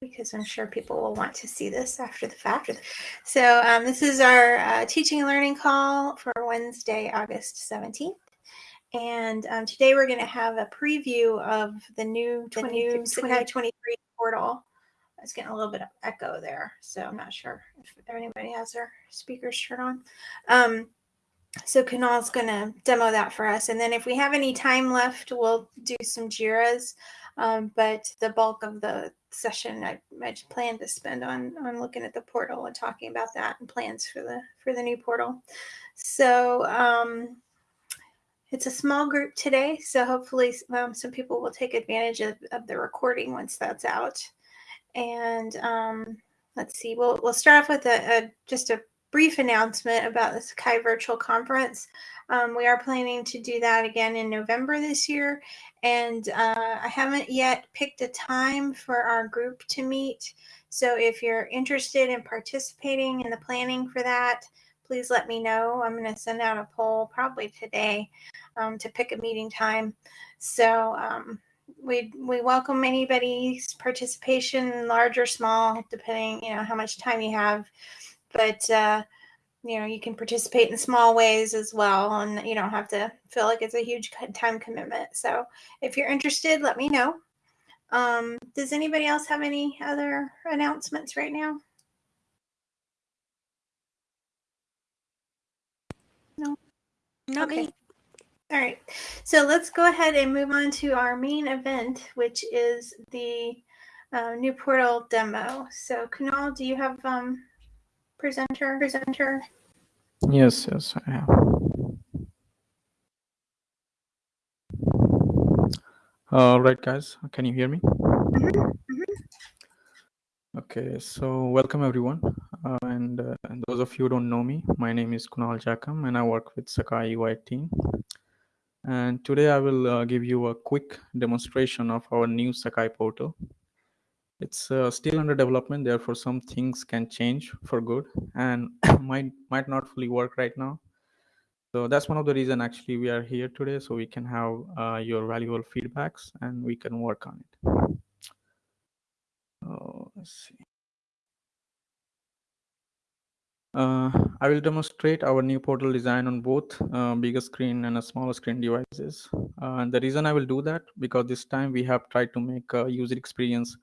because I'm sure people will want to see this after the fact. So um, this is our uh, teaching and learning call for Wednesday, August 17th. And um, today we're going to have a preview of the new 2023 portal. It's getting a little bit of echo there, so I'm not sure if anybody has their speakers turned on. Um, so Kunal's going to demo that for us. And then if we have any time left, we'll do some JIRAs. Um, but the bulk of the session I, I plan to spend on on looking at the portal and talking about that and plans for the for the new portal. So um, it's a small group today, so hopefully um, some people will take advantage of, of the recording once that's out. And um, let's see, we'll we'll start off with a, a just a brief announcement about the Sakai Virtual Conference. Um, we are planning to do that again in November this year, and uh, I haven't yet picked a time for our group to meet. So if you're interested in participating in the planning for that, please let me know. I'm going to send out a poll probably today um, to pick a meeting time. So um, we we welcome anybody's participation, large or small, depending you know how much time you have. But uh, you know you can participate in small ways as well and you don't have to feel like it's a huge time commitment. So if you're interested let me know. Um, does anybody else have any other announcements right now? No? Not okay. me all right. So let's go ahead and move on to our main event which is the uh, new portal demo. So kunal do you have um, presenter presenter. Yes yes i have. All right guys can you hear me? Okay so welcome everyone. Uh, and, uh, and, those of you who don't know me my name is kunal jakam and i work with sakai ui team. And today i will uh, give you a quick demonstration of our new sakai portal it's uh, still under development therefore some things can change for good and might might not fully work right now. So that's one of the reason actually we are here today so we can have uh, your valuable feedbacks and we can work on it. Oh, let's see. Uh, I will demonstrate our new portal design on both uh, bigger screen and a smaller screen devices. Uh, and the reason I will do that because this time we have tried to make a user experience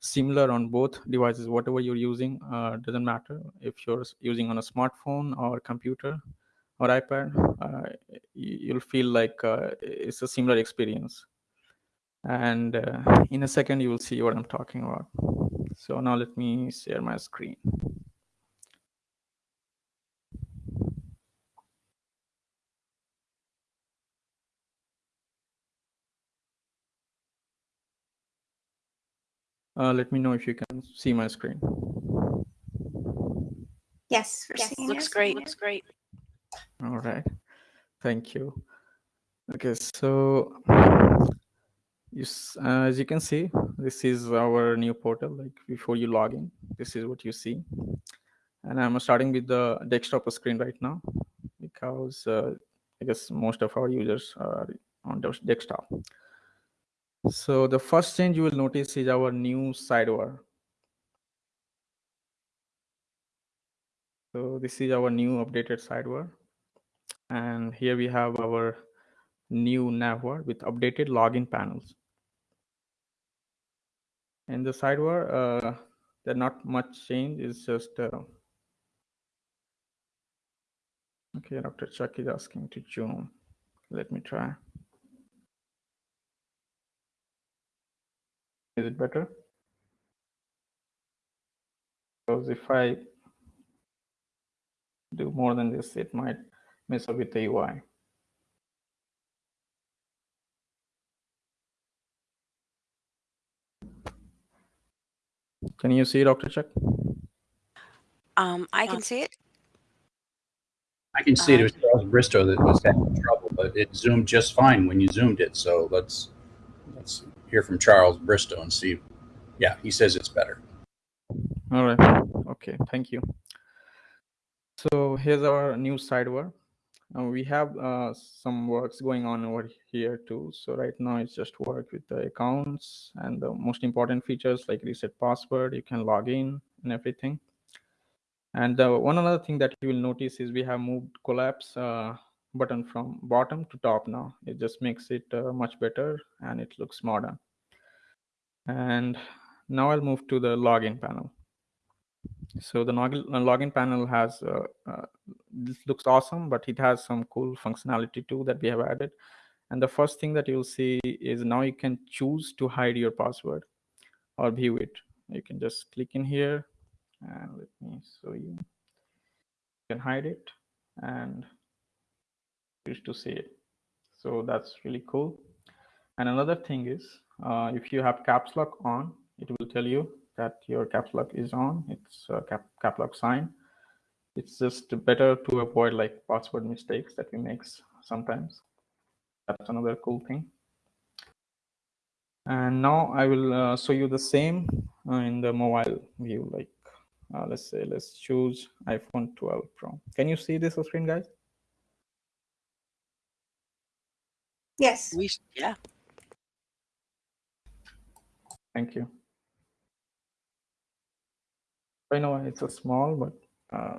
similar on both devices whatever you're using uh, doesn't matter. If you're using on a smartphone or computer or ipad uh, you'll feel like uh, it's a similar experience. And uh, in a second you will see what i'm talking about. So now let me share my screen Uh, let me know if you can see my screen. Yes, yes looks it. great. Looks great. All right. Thank you. Okay, so you, uh, as you can see, this is our new portal. Like before you log in, this is what you see. And I'm starting with the desktop screen right now because uh, I guess most of our users are on the desktop. So the first change you will notice is our new sidebar. So this is our new updated sidebar. And here we have our new navbar with updated login panels. In the sidebar, uh, there's not much change. It's just uh, okay. Dr. Chuck is asking to zoom. Let me try. Is it better? Because if I do more than this, it might mess up with the UI. Can you see Dr. Chuck? Um, I can see it. I can see it. It was Charles Bristow that was having trouble, but it zoomed just fine when you zoomed it. So let's let's hear from Charles Bristow and see. Yeah, he says it's better. All right. Okay. Thank you. So here's our new sidebar. uh, we have uh, some works going on over here too. So right now it's just work with the accounts and the most important features like reset password. You can log in and everything. And uh, one another thing that you will notice is we have moved collapse uh, button from bottom to top now. It just makes it uh, much better and it looks modern. And now I'll move to the login panel. So the login panel has, uh, uh, this looks awesome, but it has some cool functionality too that we have added. And the first thing that you'll see is now you can choose to hide your password or view it. You can just click in here and let me show you. You can hide it and to see it. So that's really cool. And another thing is, uh, if you have caps lock on, it will tell you that your caps lock is on. It's a cap, cap lock sign. It's just better to avoid like password mistakes that we make sometimes. That's another cool thing. And now I will uh, show you the same uh, in the mobile view. Like uh, let's say, let's choose iPhone 12 Pro. Can you see this screen, guys? Yes. We, yeah. Thank you. I know it's a small, but uh,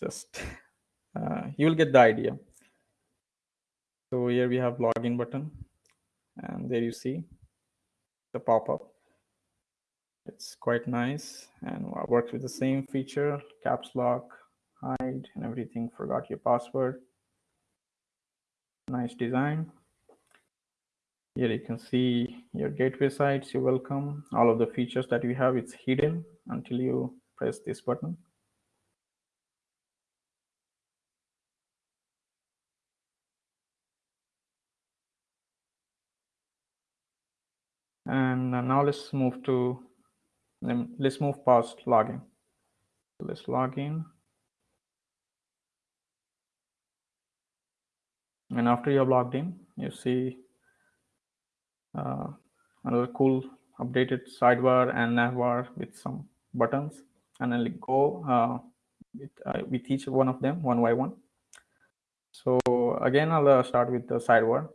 just uh, you will get the idea. So here we have login button, and there you see the pop-up. It's quite nice and works with the same feature, caps lock, hide, and everything. Forgot your password. Nice design. Here you can see your gateway sites. You're welcome. All of the features that you have, it's hidden until you press this button. And uh, now let's move to, um, let's move past login. Let's log in. And after you have logged in, you see uh, another cool updated sidebar and navbar with some buttons and I'll go uh, with, uh, with each one of them one by one. So again, I'll uh, start with the sidebar.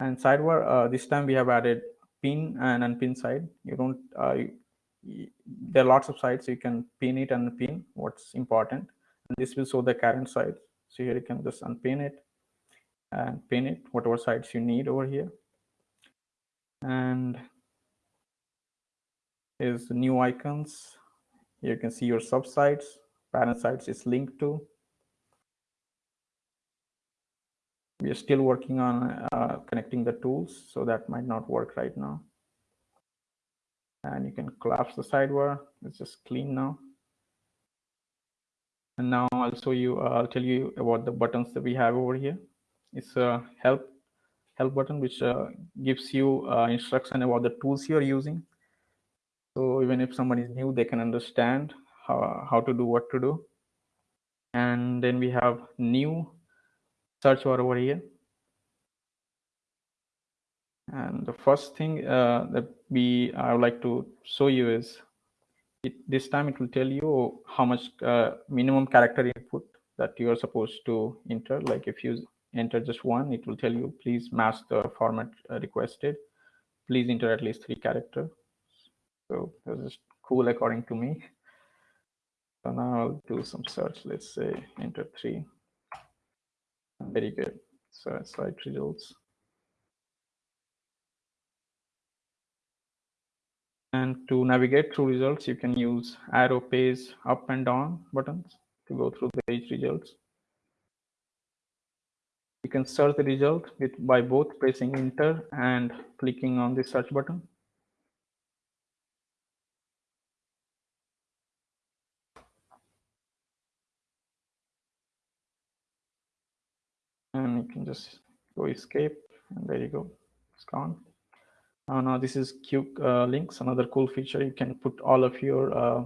And sidebar, uh, this time we have added pin and unpin side. You don't, uh, you, there are lots of sides, so you can pin it and pin what's important. And this will show the current side. So here you can just unpin it and pin it, whatever sides you need over here. And is new icons you can see your subsites, parent sites is linked to. We are still working on uh, connecting the tools, so that might not work right now. And you can collapse the sidebar. It's just clean now. And now I'll show you, uh, I'll tell you about the buttons that we have over here. It's a help help button, which uh, gives you uh, instruction about the tools you're using. So even if someone is new, they can understand how, how to do what to do. And then we have new search bar over here. And the first thing uh, that we I would like to show you is it, this time it will tell you how much uh, minimum character input that you are supposed to enter. Like if you enter just one, it will tell you please match the format uh, requested. Please enter at least three character. So this is cool according to me. So now I'll do some search. Let's say enter three. Very good. So site results. And to navigate through results, you can use arrow page up and down buttons to go through the page results. You can search the result with by both pressing enter and clicking on the search button. and you can just go escape and there you go. It's gone. Uh, now this is q uh, links. Another cool feature you can put all of your uh,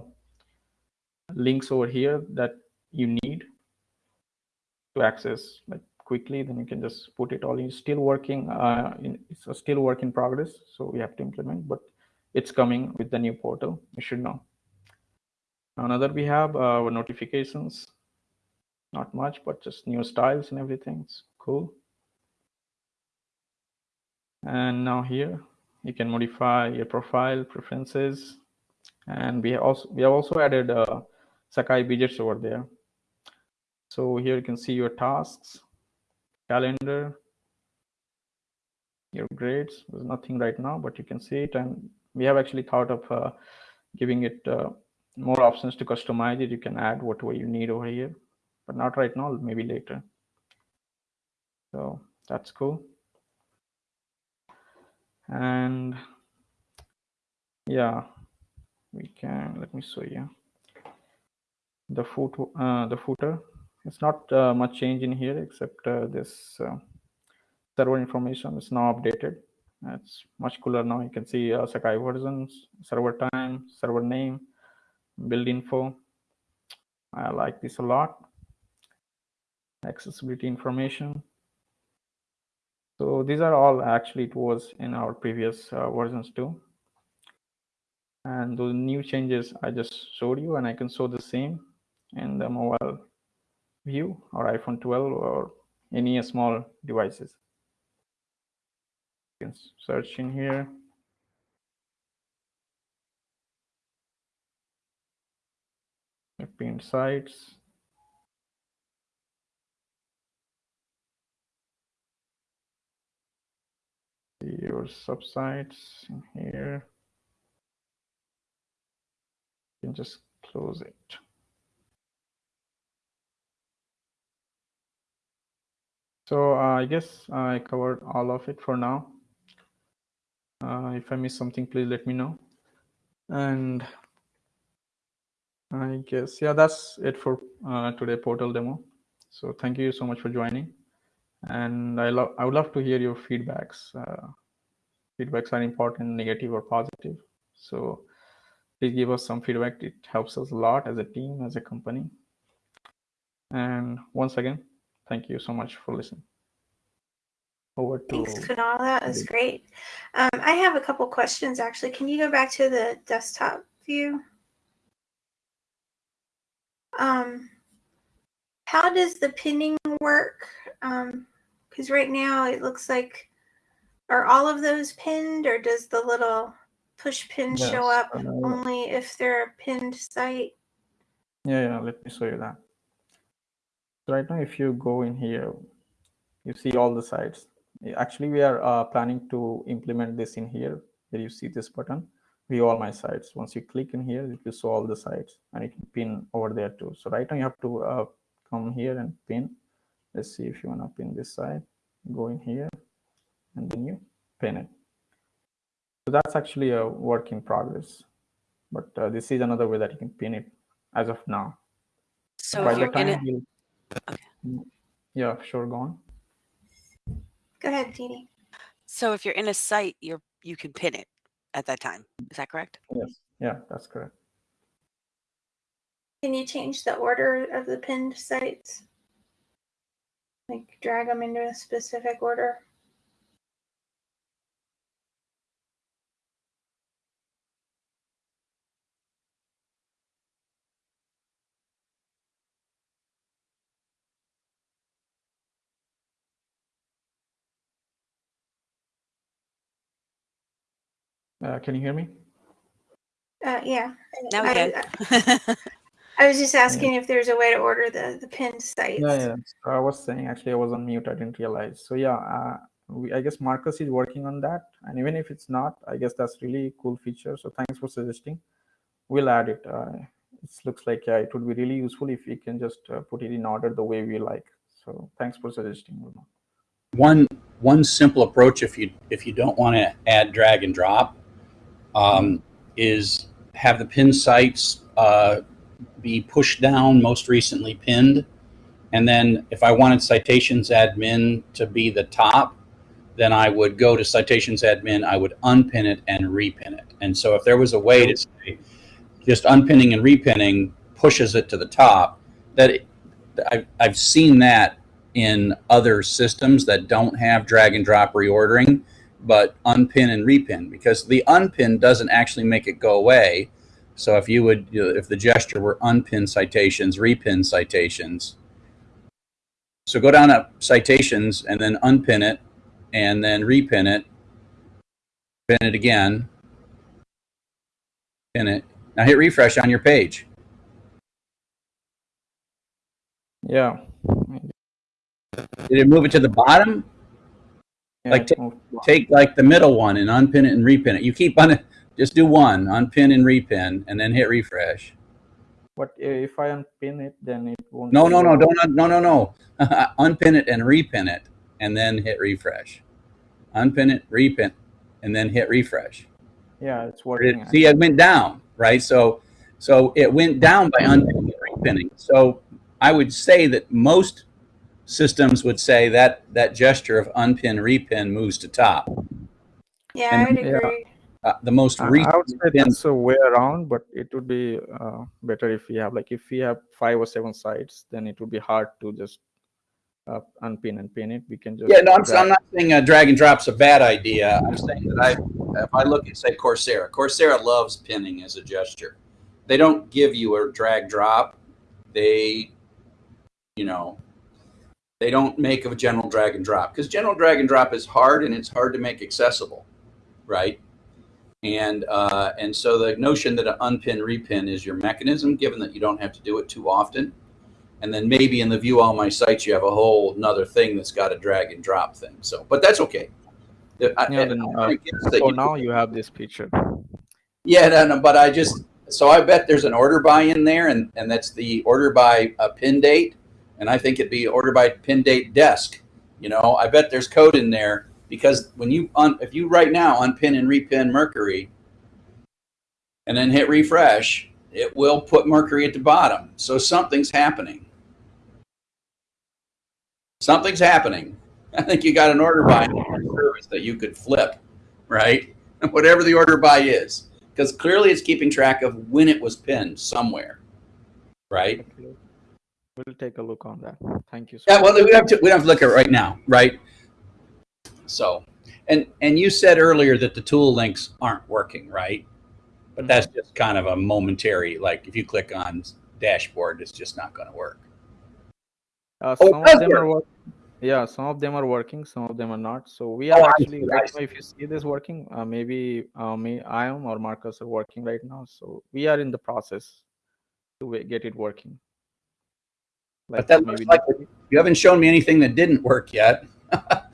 links over here that you need to access like quickly then you can just put it all in still working uh, in, it's a still work in progress so we have to implement but it's coming with the new portal you should know another we have uh, notifications Not much, but just new styles and everything. It's cool. And now here you can modify your profile preferences. And we also we have also added uh, Sakai widgets over there. So here you can see your tasks, calendar, your grades. There's nothing right now, but you can see it. And we have actually thought of uh, giving it uh, more options to customize it. You can add whatever you need over here, but not right now, maybe later. So that's cool. And yeah, we can, let me show you the foot, uh, the footer. It's not uh, much change in here except uh, this uh, server information is now updated. It's much cooler now. You can see uh, Sakai versions, server time, server name, build info. I like this a lot. Accessibility information. So these are all actually it was in our previous uh, versions too. And those new changes I just showed you and I can show the same in the mobile view or iPhone 12 or any small devices. You can search in here. Pinned sites. Your subsites in here. You can just close it. So uh, I guess I covered all of it for now. Uh, if I miss something, please let me know. And I guess, yeah, that's it for uh, today portal demo. So thank you so much for joining. And I love, I would love to hear your feedbacks. Uh, feedbacks are important, negative or positive. So please give us some feedback. It helps us a lot as a team, as a company. And once again, Thank you so much for listening. Over to Thanks, Kunal. That was great. Um, I have a couple questions actually. Can you go back to the desktop view? Um, how does the pinning work? Because um, right now it looks like, are all of those pinned or does the little push pin yes, show up uh, only if they're a pinned site? Yeah, yeah, let me show you that right now if you go in here you see all the sites actually we are uh, planning to implement this in here where you see this button. View all my sites once you click in here you will show all the sites and you can pin over there too. So right now you have to uh, come here and pin. Let's see if you want to pin this side. Go in here and then you pin it. So that's actually a work in progress but uh, this is another way that you can pin it as of now. So by the time you Okay. Yeah, sure. Go on. Go ahead, Dini. So if you're in a site, you're you can pin it at that time. Is that correct? Yes. Yeah, that's correct. Can you change the order of the pinned sites? Like drag them into a specific order? Uh, can you hear me? Uh, yeah. Now we can. I, I was just asking yeah. if there's a way to order the the pinned sites. Yeah, yeah. So I was saying actually I was on mute. I didn't realize. So yeah, uh, we, I guess Marcus is working on that. And even if it's not, I guess that's really cool feature. So thanks for suggesting. We'll add it. Uh, it looks like yeah, it would be really useful if we can just uh, put it in order the way we like. So thanks for suggesting. One one simple approach if you if you don't want to add drag and drop um, is have the pin sites uh, be pushed down, most recently pinned. And then if I wanted citations admin to be the top, then I would go to citations admin, I would unpin it and repin it. And so if there was a way to say just unpinning and repinning pushes it to the top, that it, I've, I've seen that in other systems that don't have drag and drop reordering but unpin and repin because the unpin doesn't actually make it go away. So if you would, if the gesture were unpin citations, repin citations, So go down to citations and then unpin it and then repin it. Pin it again. Pin it. Now hit refresh on your page. Yeah. Did it move it to the bottom? Yeah Like take- Take like the middle one and unpin it and repin it. You keep on it. Just do one, unpin and repin, and then hit refresh. But if I unpin it, then it won't. No, no, no, on. don't, no, no, no. unpin it and repin it, and then hit refresh. Unpin it, repin, and then hit refresh. Yeah, it's It- working. see, it went down, right? So, so it went down by unpinning and repinning. So I would say that most systems would say that that gesture of unpin repin moves to top. Yeah, And- I would Yeah. agree. Uh, the most I- recent I would say that's a way around, but it would be uh, better if we have like if we have five or seven sites, then it would be hard to just uh, unpin and pin it. We can just Yeah, no, I'm, I'm not saying uh, drag and drop's a bad idea. I'm saying that I, if I look at say Coursera, Coursera loves pinning as a gesture. They don't give you a drag drop. They, you know, they don't make a general drag and drop because general drag and drop is hard and it's hard to make accessible, right? And uh, and so the notion that an unpin repin is your mechanism, given that you don't have to do it too often, and then maybe in the view all my sites you have a whole another thing that's got a drag and drop thing. So, but that's okay. The- Yeah, I- then, uh, So you- now you have this picture. yeah, no, no, but I just so I bet there's an order by in there, and and that's the order by a pin date, and I think it'd be order by pin date desc. You know, I bet there's code in there because when you un, if you right now unpin and repin Mercury, and then hit refresh, it will put Mercury at the bottom. So something's happening. Something's happening. I think you got an order by service that you could flip, right? Whatever the order by is because clearly it's keeping track of when it was pinned somewhere, right? We'll take a look on that. Thank you. so Yeah, well, we have to we have to look at it right now, right? So, and and you said earlier that the tool links aren't working, right? But that's just kind of a momentary. Like if you click on dashboard, it's just not going to work. Uh, Oh, some of them are working. Yeah, some of them are working, some of them are not. So we Oh, are I actually right now. If you see this working, uh, maybe uh, me, I am or Marcus are working right now. So we are in the process to get it working. But that looks like You haven't shown me anything that didn't work yet. but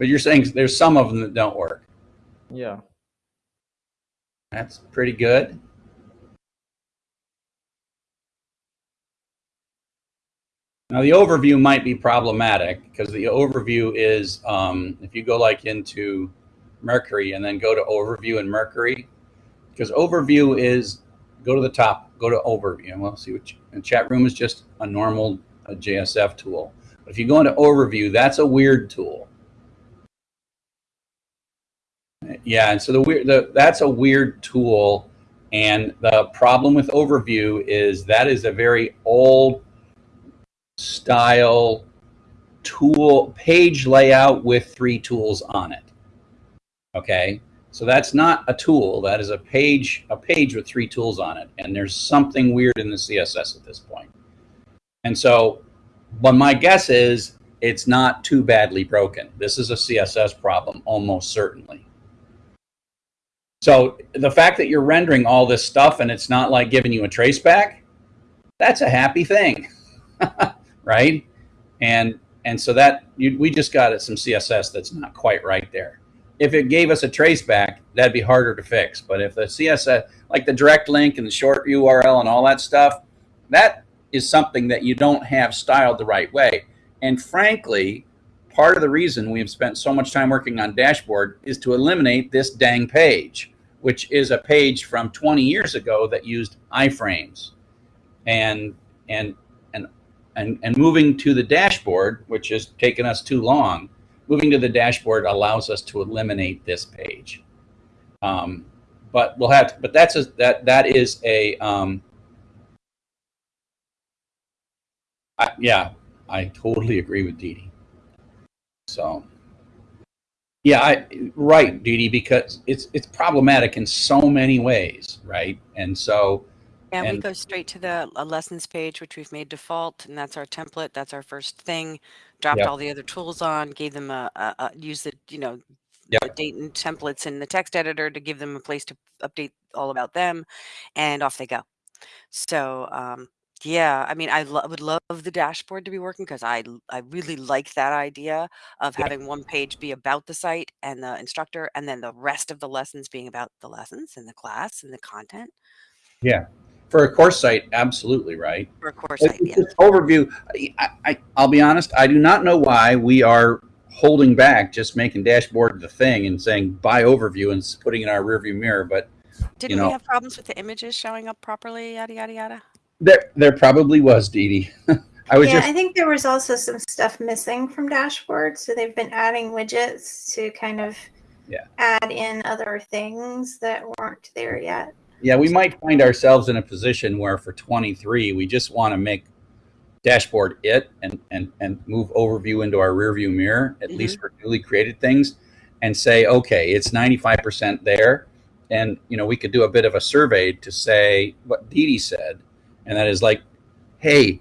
you're saying there's some of them that don't work. yeah. That's pretty good. Now the overview might be problematic because the overview is um, if you go like into Mercury and then go to overview in Mercury, because overview is go to the top, go to overview, and we'll see what you, and chat room is just a normal a JSF tool. But if you go into overview, that's a weird tool. Yeah, and so the weird the, that's a weird tool, and the problem with overview is that is a very old style tool page layout with three tools on it. Okay, so that's not a tool. That is a page a page with three tools on it, and there's something weird in the CSS at this point. And so, but my guess is it's not too badly broken. This is a CSS problem, almost certainly. So the fact that you're rendering all this stuff and it's not like giving you a trace back, that's a happy thing, right? And and so that you, we just got some CSS that's not quite right there. If it gave us a trace back, that'd be harder to fix. But if the CSS, like the direct link and the short URL and all that stuff, that is something that you don't have styled the right way. And frankly, part of the reason we've spent so much time working on dashboard is to eliminate this dang page, which is a page from 20 years ago that used iframes. And and and and, and moving to the dashboard, which has taken us too long, moving to the dashboard allows us to eliminate this page. Um, but we'll have to, but that's a that that is a um, I, yeah, I totally agree with Dee Dee. So, yeah, I right, Dee Dee, because it's it's problematic in so many ways, right? And so, Yeah, we go straight to the uh, lessons page, which we've made default, and that's our template. That's our first thing. Dropped Yep. all the other tools on, gave them a, a, a use the you know Yep. the date and templates in the text editor to give them a place to update all about them, and off they go. So um, yeah, I mean, I lo- would love the dashboard to be working because I I really like that idea of Yeah. having one page be about the site and the instructor, and then the rest of the lessons being about the lessons and the class and the content For a course site, absolutely right. for a course site. Yeah. just overview. I, I, I'll be honest. I do not know why we are holding back, just making dashboard the thing and saying bye overview and s- putting in our rearview mirror. But Didn't know- we have problems with the images showing up properly? Yada yada yada. there, there probably was, Dee Dee. I was yeah, just I think there was also some stuff missing from dashboard, so they've been adding widgets to kind of Yeah. add in other things that weren't there yet. Yeah. We might find ourselves in a position where for 23 we just want to make dashboard it and and and move overview into our rearview mirror at Mhm. least for newly created things and say okay it's 95% there and you know we could do a bit of a survey to say what Dee Dee said and that is like hey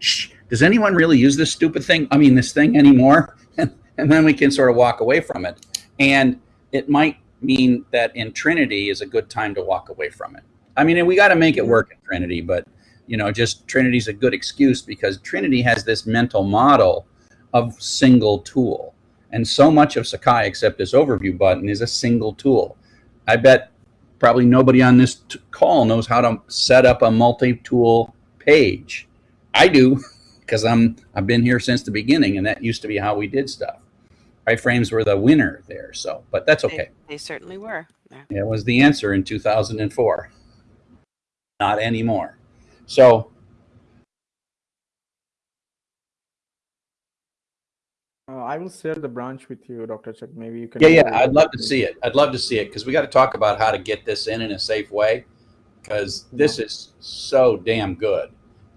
shh, does anyone really use this stupid thing i mean this thing anymore and then we can sort of walk away from it and it might mean that in trinity is a good time to walk away from it. I mean and we got to make it work in trinity but you know just trinity's a good excuse because trinity has this mental model of single tool. And so much of sakai except this overview button is a single tool. I bet probably nobody on this t- call knows how to set up a multi-tool page. I do because i'm i've been here since the beginning and that used to be how we did stuff iframes were the winner there so but that's They- okay They, certainly were. Yeah. it was the answer in 2004 not anymore so Uh, I will share the branch with you, Dr. Chuck. Maybe you can. yeah yeah i'd love to see it i'd love to see it because we got to talk about how to get this in in a safe way because this is so damn good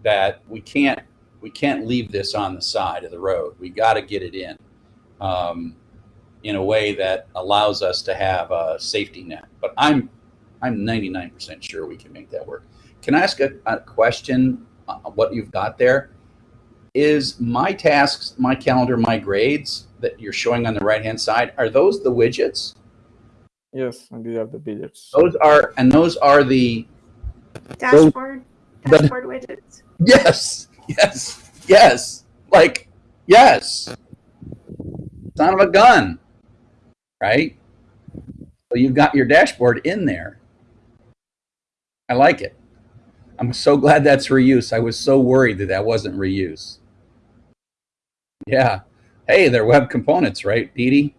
that we can't we can't leave this on the side of the road we got to get it in um, in a way that allows us to have a safety net. But i'm i'm 99% sure we can make that work. Can i ask a, a question? Uh, what you've got there? Is my tasks my calendar my grades that you're showing on the right hand side are those the widgets? Yes, and these are the widgets. those are and those are the Dashboard, but- dashboard widgets. yes yes yes like yes son of a gun right so you've got your dashboard in there i like it i'm so glad that's reuse i was so worried that that wasn't reuse yeah hey they're web components right Dee?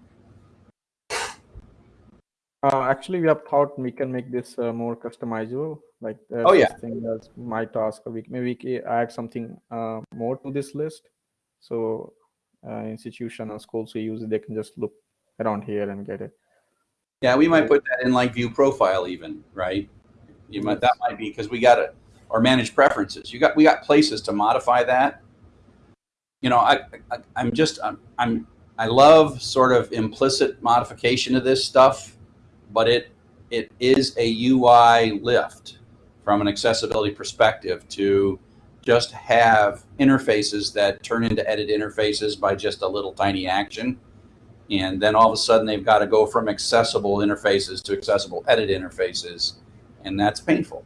Uh, actually, we have thought we can make this uh, more customizable. Like, there's Oh, yeah. thing as my task. We maybe we can add something uh, more to this list. So, uh, institution and schools who use it, they can just look around here and get it. Yeah, we might put that in like view profile even, right? You might that might be because we got to or manage preferences. You got we got places to modify that. You know, I, I I'm just I'm, I'm I love sort of implicit modification of this stuff, but it it is a UI lift from an accessibility perspective to just have interfaces that turn into edit interfaces by just a little tiny action. And then all of a sudden they've got to go from accessible interfaces to accessible edit interfaces. And that's painful.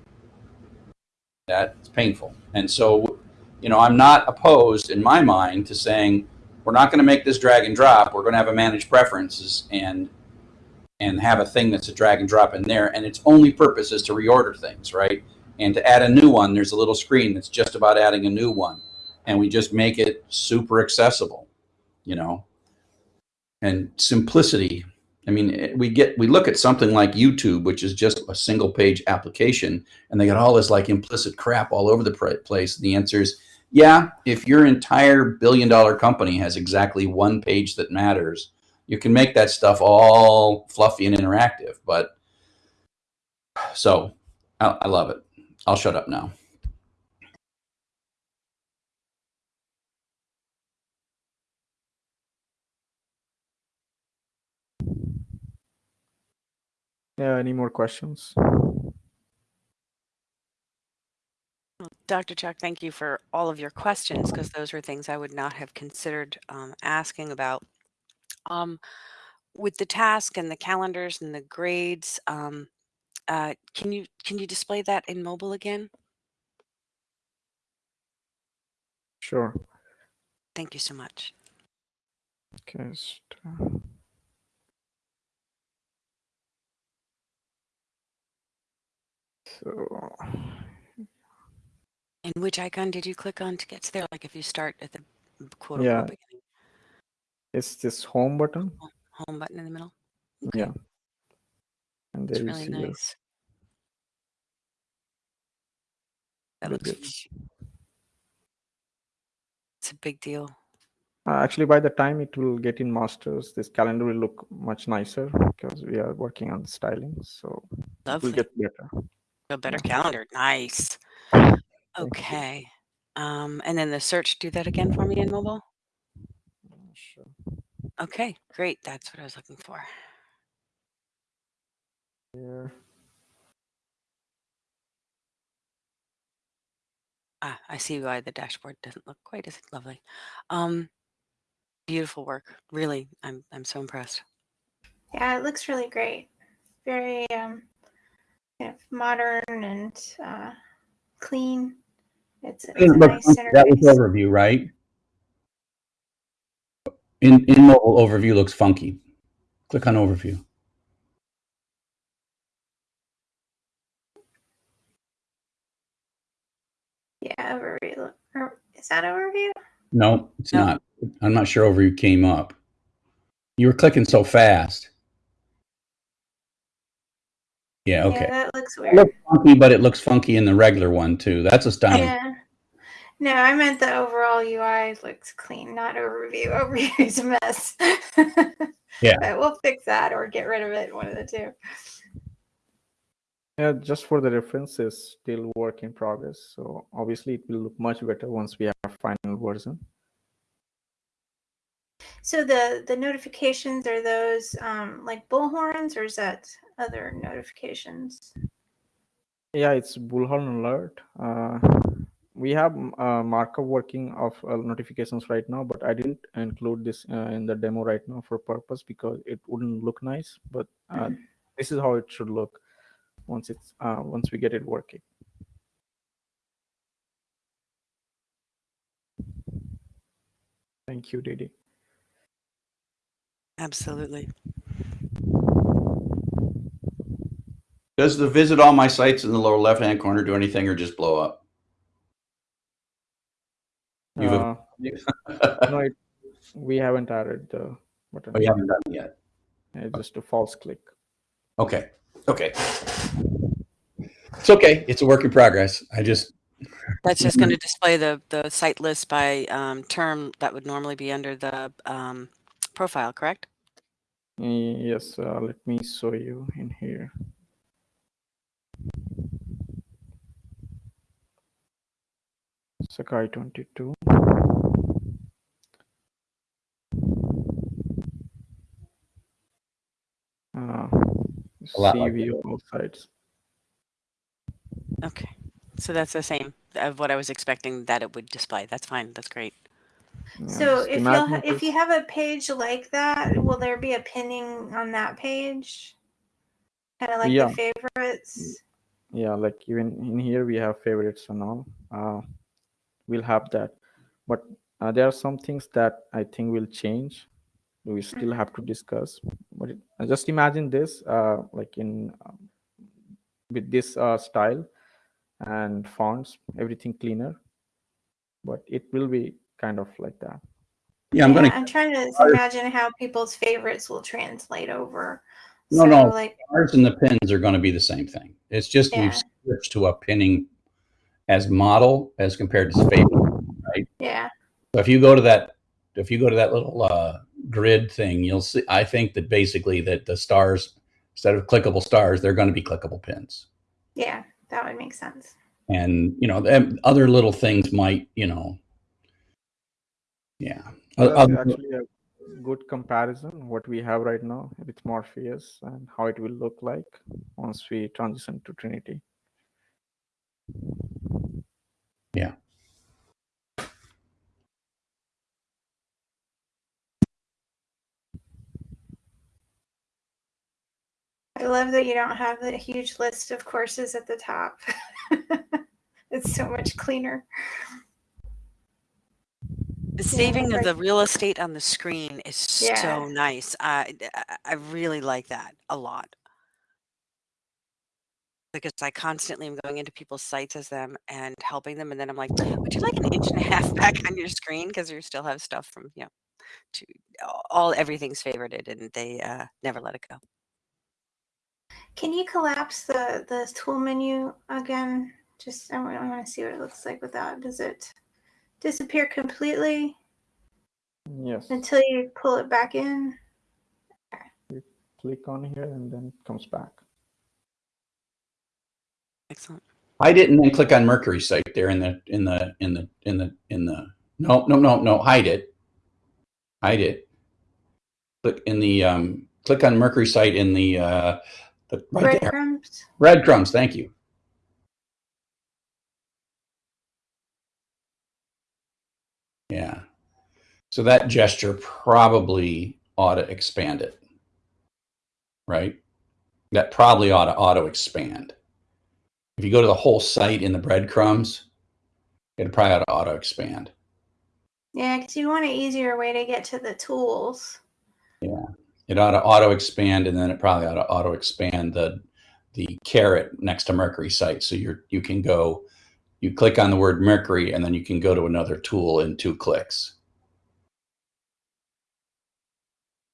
That's painful. And so you know i'm not opposed in my mind to saying we're not going to make this drag and drop. We're going to have a managed preferences and and have a thing that's a drag and drop in there. And its only purpose is to reorder things right and to add a new one there's a little screen that's just about adding a new one and we just make it super accessible you know and simplicity. I mean, eh, we get we look at something like YouTube, which is just a single page application, and they got all this like implicit crap all over the place. And The answer is yeah. If your entire billion dollar company has exactly one page that matters, you can make that stuff all fluffy and interactive. But so I, I love it. I'll shut up now. Yeah. Any more questions? Dr. Chuck, thank you for all of your questions because those were things I would not have considered um, asking about. Um, with the task and the calendars and the grades, um, uh, can you can you display that in mobile again? Sure. Thank you so much. Okay. uh, So And which icon did you click on to get to there? Like if you start at the quote Yeah. unquote beginning, it's this home button. home button in the middle. Yeah. And It's there you really see nice. That looks it's a big deal. Uh, actually, by the time it will get in masters, this calendar will look much nicer because we are working on styling. So it will get better. A better Yeah. calendar. Nice. Okay. Um, and then the search, do that again for me in mobile. Sure. Okay, great. That's what I was looking for. Here. Ah, I see why the dashboard doesn't look quite as lovely. Um, beautiful work. Really, I'm I'm so impressed. Yeah, it looks really great. Very um, kind of modern and uh, clean. It's, it's a Doesn't look nice. That was overview, right? In in mobile overview looks funky. Click on overview. Yeah, overview. Is that overview? No, it's No. not. I'm not sure overview came up. You were clicking so fast. Yeah, okay. Yeah, that looks It weird. looks funky, but it looks funky in the regular one too. That's astounding. Yeah. No, I meant the overall UI looks clean, not overview. Overview is a mess. Yeah. But we'll fix that or get rid of it, one of the two. Yeah, just for the reference, is still work in progress. So obviously, it will look much better once we have final version. So the the notifications are those um, like bullhorns, or is that other notifications? Yeah, it's Bullhorn alert. Uh, we have mm, uh, markup working of uh, notifications right now, but I didn't include this uh, in the demo right now for purpose because it wouldn't look nice. But uh, Mhm. this is how it should look once it's uh, once we get it working. Thank you, Didi. Absolutely. Does the visit all my sites in the lower left hand corner do anything or just blow up? Uh, no, it, we haven't added the button. Oh, you haven't done it yet. It's just a false click. Okay. Okay. It's okay. It's a work in progress. I just That's just going to display the the site list by um, term that would normally be under the um, profile, correct? Yes, uh, let me show you in here. Sakai 22. Uh, A lot like CV all sites. Okay. So that's the same of what I was expecting that it would display. That's fine. That's great. Yeah, So if you if you have a page like that, will there be a pinning on that page? Kind of like Yeah. the favorites. yeah like even in here we have favorites and all uh we'll have that but uh, there are some things that i think will change we still have to discuss but it, just imagine this uh like in um, with this uh style and fonts everything cleaner but it will be kind of like that yeah, I'm Yeah, gonna I'm trying to Ours- imagine how people's favorites will translate over. No, so, no. Like, ours and the pins are gonna be the same thing. It's just Yeah. we've switched to a pinning as model as compared to favorite. Right? Yeah, So if you go to that if you go to that little uh, grid thing, you'll see I think that basically that the stars instead of clickable stars, they're going to be clickable pins. yeah, that would make sense. And you know, other little things might, you know, yeah. That's other- actually a good comparison what we have right now with morpheus and how it will look like once we transition to trinity love that you don't have the huge list of courses at the top. it's so much cleaner. The Yeah, saving of the real estate on the screen is Yeah. so nice. I I- I really like that a lot. Because I constantly am going into people's sites as them and helping them, and then I'm like, "Would you like an inch and a half back on your screen?" Because you still have stuff from you know, to all everything's favorited, and they uh, never let it go. Can you collapse the the tool menu again? Just I want, I want to see what it looks like without. Does it disappear completely Yes. until you pull it back in? You Click on here and then it comes back. Excellent. I didn't then click on Mercury site there in the in the in the in the in the no no no no hide it. Hide it. Click in the um click on Mercury site in the uh the right. Breadcrumbs. Breadcrumbs, thank you. Yeah. So that gesture probably ought to expand it. Right? That probably ought to auto expand. If you go to the whole site in the breadcrumbs, it probably ought to auto expand. Yeah, because you want an easier way to get to the tools. It ought to auto expand and then it probably ought to auto expand the the caret next to Mercury site. So you're you can go you click on the word Mercury and then you can go to another tool in two clicks.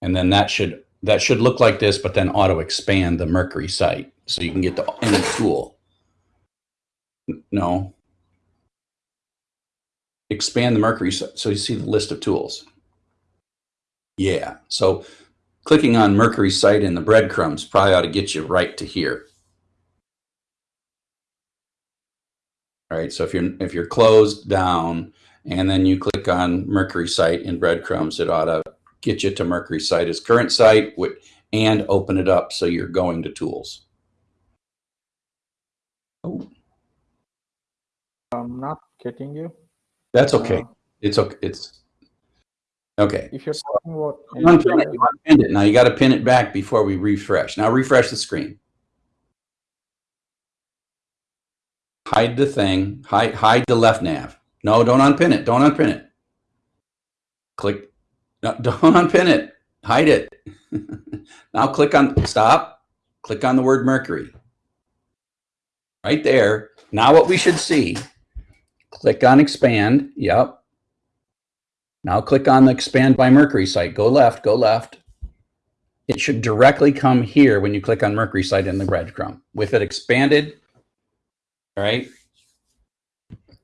And then that should that should look like this, but then auto expand the Mercury site so you can get to any tool. No. Expand the Mercury so you see the list of tools. Yeah. So clicking on Mercury site in the breadcrumbs probably ought to get you right to here. All right. So if you're if you're closed down and then you click on Mercury site in breadcrumbs, it ought to get you to Mercury site as current site and open it up so you're going to tools. Oh, I'm not getting you. that's okay. Uh, It's okay. It's okay. if you're talking about unpin it. NPI, You unpinned it. Now you got to pin it back before we refresh. Now refresh the screen. Hide the thing. Hide hide the left nav. No, don't unpin it. Don't unpin it. Click. No, don't unpin it. Hide it. now click on stop. Click on the word Mercury. Right there. Now what we should see. Click on expand. Yep. Now click on the expand by Mercury site. Go left, go left. It should directly come here when you click on Mercury site in the breadcrumb. With it expanded, all right?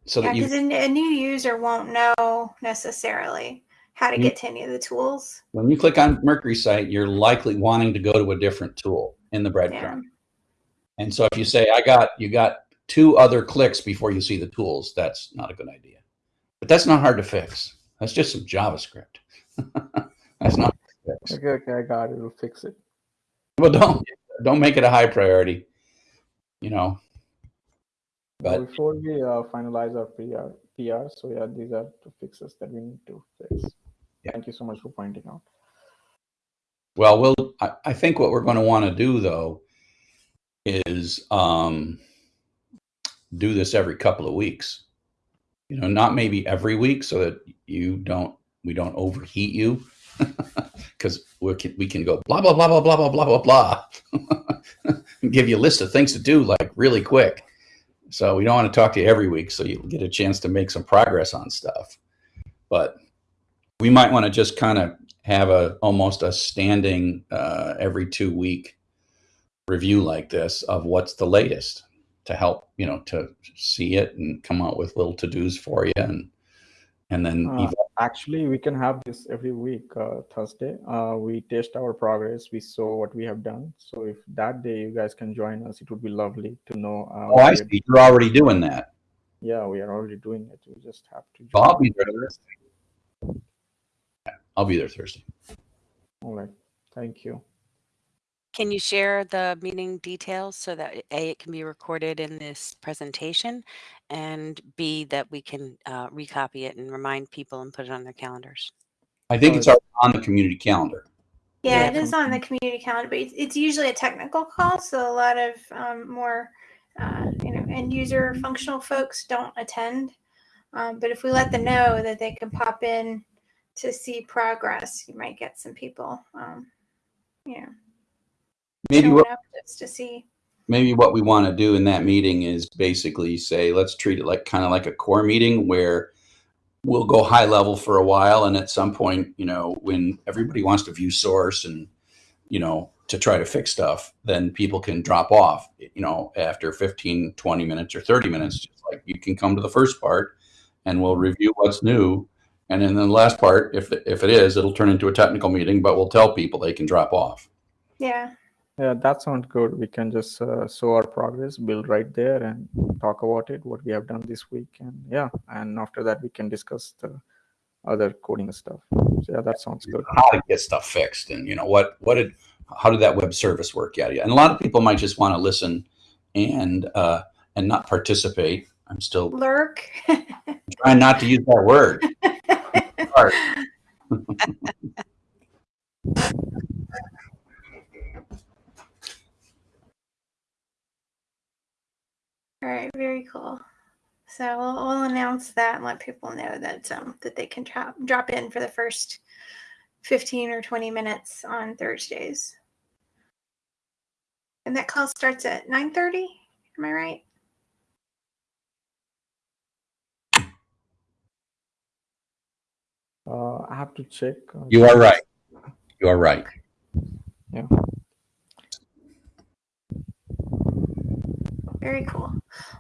So Yeah, that you, because a, a new user won't know necessarily how to Mm. get to any of the tools. when you click on Mercury site, you're likely wanting to go to a different tool in the Yeah. breadcrumb. And so if you say, I got, you got two other clicks before you see the tools, that's not a good idea. But that's not hard to fix. That's just some JavaScript. that's not okay, okay, I got it. We'll fix it. Well, don't don't make it a high priority. You know. But But before we uh, finalize our PR, PR, so yeah, these are the fixes that we need to fix. Yeah. Thank you so much for pointing out. well, we'll. I, I think what we're going to want to do though is um, do this every couple of weeks. You know, not maybe every week, so that you don't we don't overheat you, because we can we can go blah blah blah blah blah blah blah blah blah, give you a list of things to do like really quick. So we don't want to talk to you every week, so you get a chance to make some progress on stuff. But we might want to just kind of have a almost a standing uh, every two week review like this of what's the latest to help you know to see it and come out with little to dos for you and and then Uh, Actually, we can have this every week, uh, Thursday. Uh, we test our progress. We saw what we have done. So if that day you guys can join us, it would be lovely to know. Uh, oh I see you're already doing that. Yeah, we are already doing it. We just have to. Well, I'll be there Thursday. I'll be there Thursday. All right. Thank you. Can you share the meeting details so that A, it can be recorded in this presentation, and B, that we can uh, recopy it and remind people and put it on their calendars? I think it's already on the community calendar. Yeah, Yeah, it is on the community calendar, but it's, it's usually a technical call, so a lot of um, more, uh, you know, end user functional folks don't attend. Um, but if we let them know that they can pop in to see progress, you might get some people, um, you know, Maybe what to see. maybe what we want to do in that meeting is basically say let's treat it like kind of like a core meeting where we'll go high level for a while and at some point you know when everybody wants to view source and you know to try to fix stuff then people can drop off you know after 15 20 minutes or 30 minutes mm-hmm. just like you can come to the first part and we'll review what's new and then the last part if if it is it'll turn into a technical meeting but we'll tell people they can drop off Yeah. Yeah, that sounds good. We can just uh, show our progress, build right there, and talk about it, what we have done this week, and yeah, and after that we can discuss the other coding stuff. So yeah, that sounds good. how to get stuff fixed and you know what what did how did that web service work Yeah, yada and a lot of people might just want to listen and uh and not participate i'm still Lurk. trying not to use that word All right, very cool. So we'll, we'll announce that and let people know that um, that they can drop drop in for the first fifteen or twenty minutes on Thursdays. And that call starts at nine thirty. Am I right? Uh, I have to check. you are right you are right Very cool.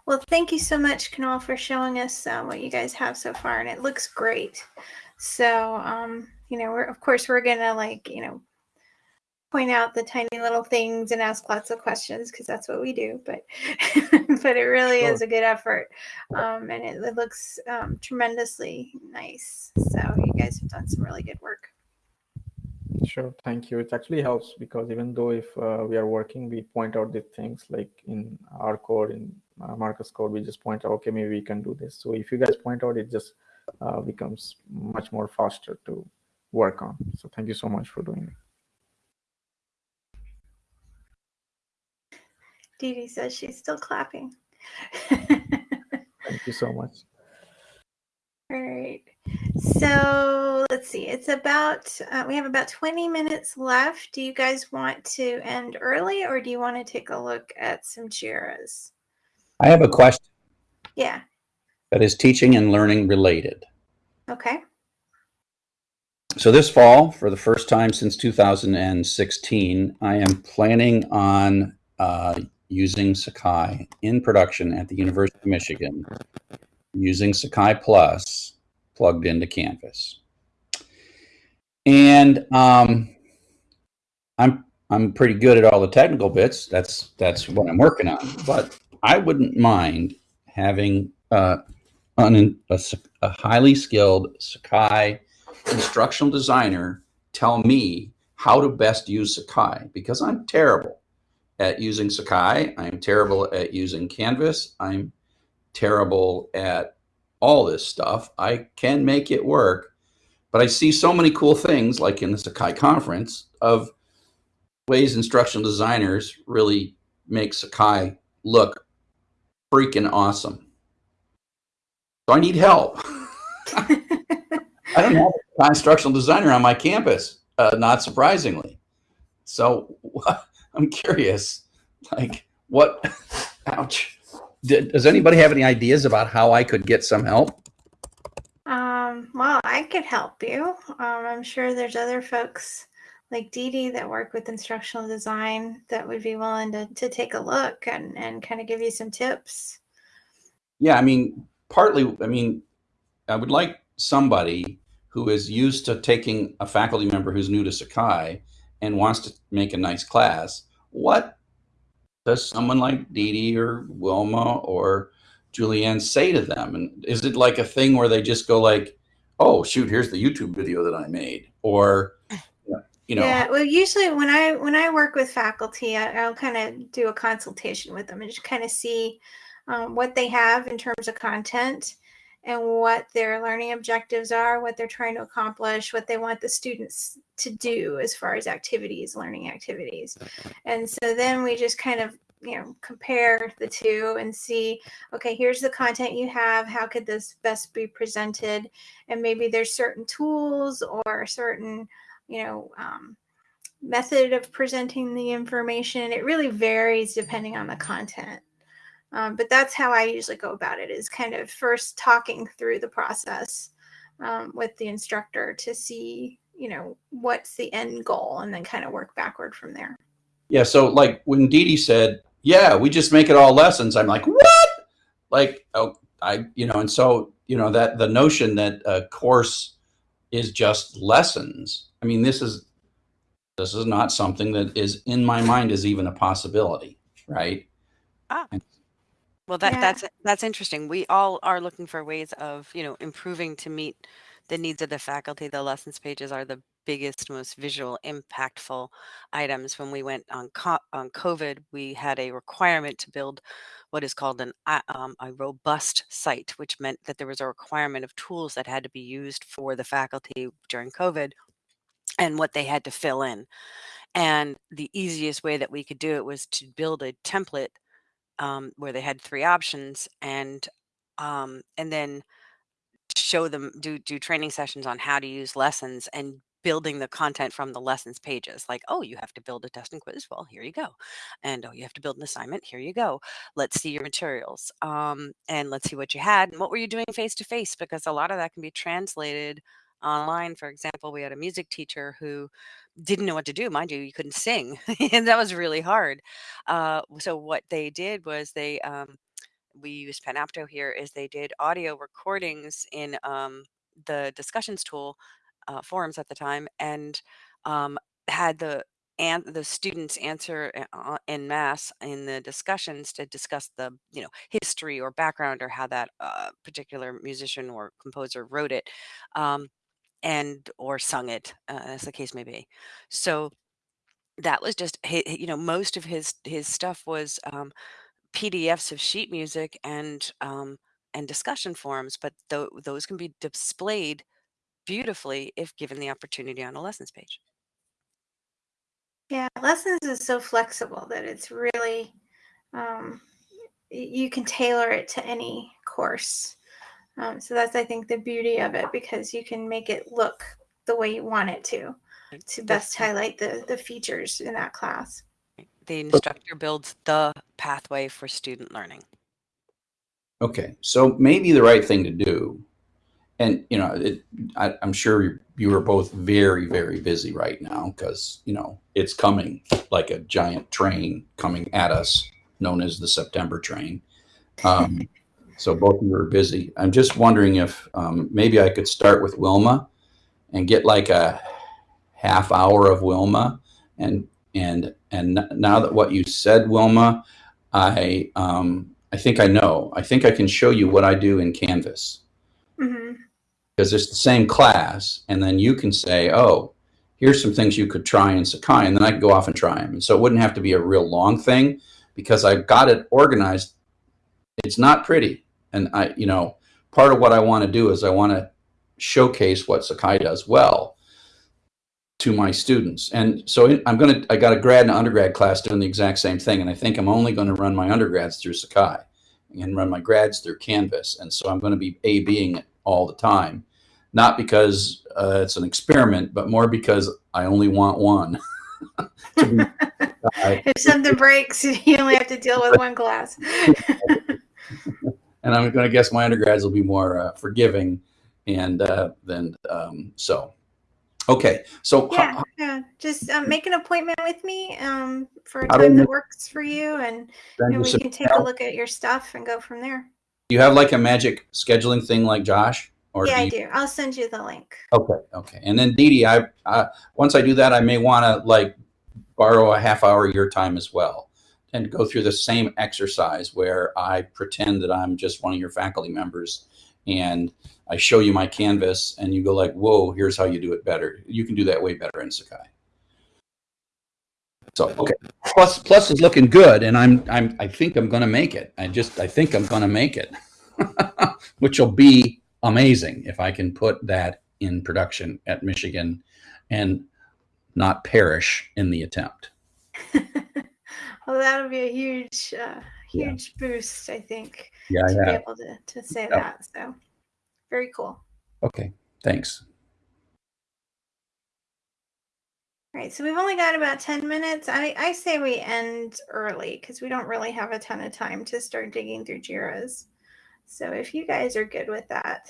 Well, thank you so much, Kunal, for showing us uh, what you guys have so far, and it looks great. So, um, you know, we're of course we're gonna like you know point out the tiny little things and ask lots of questions because that's what we do. But but it really is a good effort, um, and it, it looks um, tremendously nice. So you guys have done some really good work. Sure, thank you. It actually helps because even though if uh, we are working, we point out the things like in our code, in uh, Marcus code, we just point out, okay, maybe we can do this. So if you guys point out, it just uh, becomes much more faster to work on. So thank you so much for doing it. Dee Dee says she's still clapping. Thank you so much. All right. So let's see. It's about, uh, we have about 20 minutes left. Do you guys want to end early or do you want to take a look at some JIRAs? i have a question Yeah. that is teaching and learning related Okay. So this fall, for the first time since 2016, I am planning on uh, using Sakai in production at the University of Michigan, using Sakai Plus plugged into Canvas. And um, I'm I'm pretty good at all the technical bits. That's that's what I'm working on. But I wouldn't mind having uh, an, a, a highly skilled Sakai instructional designer tell me how to best use Sakai because I'm terrible at using Sakai. I'm terrible at using Canvas. I'm terrible at all this stuff. I can make it work, but I see so many cool things like in the Sakai conference of ways instructional designers really make Sakai look freaking awesome. So I need help. I don't have a instructional designer on my campus, uh, not surprisingly. So I'm curious, like, what? Ouch. Did, does anybody have any ideas about how I could get some help? Um, well, I could help you. Um, I'm sure there's other folks like Dee Dee that work with instructional design that would be willing to, to take a look and, and kind of give you some tips. Yeah, I mean, partly, I mean, I would like somebody who is used to taking a faculty member who's new to Sakai and wants to make a nice class. What does someone like Dee Dee or Wilma or Julianne say to them? And is it like a thing where they just go like, "Oh shoot, here's the YouTube video that I made," or you know, yeah well usually when i when i work with faculty I, i'll kind of do a consultation with them and just kind of see um, what they have in terms of content and what their learning objectives are, what they're trying to accomplish, what they want the students to do as far as activities, learning activities. And so then we just kind of you know compare the two and see okay here's the content you have how could this best be presented? And maybe there's certain tools or certain you know um, method of presenting the information. It really varies depending on the content um, but that's how i usually go about it is kind of first talking through the process um, with the instructor to see you know what's the end goal and then kind of work backward from there Yeah. So like when Dee Dee said, yeah, we just make it all lessons. I'm like, what? Like, oh, I, you know, and so, you know, that the notion that a course is just lessons. I mean, this is, this is not something that is in my mind is even a possibility, right? Well, that Yeah. that's that's interesting. We all are looking for ways of, you know, improving to meet the needs of the faculty. The lessons pages are the biggest, most visual, impactful items. When we went on co- on COVID, we had a requirement to build what is called an um, a robust site, which meant that there was a requirement of tools that had to be used for the faculty during COVID and what they had to fill in. And the easiest way that we could do it was to build a template um, where they had three options and um, and then show them do do training sessions on how to use lessons and building the content from the lessons pages like oh you have to build a test and quiz? Well here you go. And oh you have to build an assignment? Here you go. Let's see your materials um, and let's see what you had. And what were you doing face to face? Because a lot of that can be translated online for example we had a music teacher who didn't know what to do mind you you couldn't sing and that was really hard. Uh, so what they did was they um, we use Panopto here is they did audio recordings in um, the discussions tool uh, forums at the time and um, had the and the students answer uh, in mass in the discussions to discuss the you know history or background or how that uh, particular musician or composer wrote it. Um, and or sung it uh, as the case may be so that was just you know most of his his stuff was um, PDFs of sheet music and um, and discussion forums, but tho- those can be displayed beautifully if given the opportunity on a lessons page. Yeah, lessons is so flexible that it's really um, you can tailor it to any course. Um, so that's I think the beauty of it because you can make it look the way you want it to to best highlight the the features in that class. The instructor builds the pathway for student learning. Okay, so maybe the right thing to do, and you know, it, I, I'm sure you are both very, very busy right now because you know it's coming like a giant train coming at us, known as the September train. Um, so both of you are busy. I'm just wondering if um, maybe I could start with Wilma and get like a half hour of Wilma, and and and now that what you said, Wilma, I um, I think I know. I think I can show you what I do in Canvas hmm because it's the same class, and then you can say, "Oh, here's some things you could try in Sakai," and then I can go off and try them. And so it wouldn't have to be a real long thing because I've got it organized. It's not pretty, and I, you know, part of what I want to do is I want to showcase what Sakai does well to my students. And so I'm going to, I got a grad and undergrad class doing the exact same thing. And I think I'm only going to run my undergrads through Sakai and run my grads through Canvas. And so I'm going to be A being it all the time. Not because uh, it's an experiment, but more because I only want one. to be Sakai. If something breaks, you only have to deal with one class. and I'm going to guess my undergrads will be more uh, forgiving. And uh, then, um, so, okay. So, yeah, yeah. Just um, make an appointment with me um, for a How do I time that works for you, and, and we can take a look at your stuff and go from there. do you have like a magic scheduling thing like Josh? Or yeah, do I do. I'll send you the link. Okay, okay. And then Dee Dee, I, I once I do that, I may want to like borrow a half hour of your time as well and go through the same exercise where I pretend that I'm just one of your faculty members and I show you my canvas and you go like, whoa, here's how you do it better. You can do that way better in Sakai. So okay, plus plus is looking good, and I'm I'm I think I'm gonna make it. I just I think I'm gonna make it, which will be amazing if I can put that in production at Michigan and not perish in the attempt. well, that'll be a huge, uh, Yeah. huge boost, I think, Yeah, to I be able to, to say Yep. that. So very cool. Okay, thanks. All right, so we've only got about 10 minutes. I, I say we end early because we don't really have a ton of time to start digging through JIRAs. So if you guys are good with that,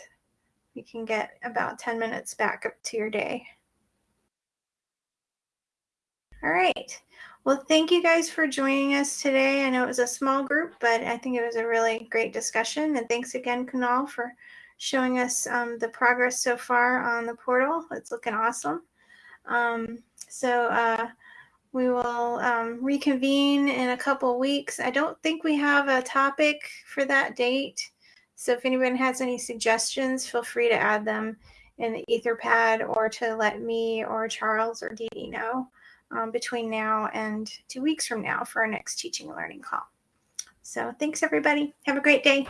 we can get about 10 minutes back up to your day. All right. Well, thank you guys for joining us today. I know it was a small group, but I think it was a really great discussion. And thanks again, Kunal, for showing us um, the progress so far on the portal. It's looking awesome. Um, so uh, we will um, reconvene in a couple weeks. I don't think we have a topic for that date. So if anyone has any suggestions, feel free to add them in the Etherpad or to let me or Charles or Dee Dee know um, between now and two weeks from now for our next teaching and learning call. So thanks everybody. Have a great day.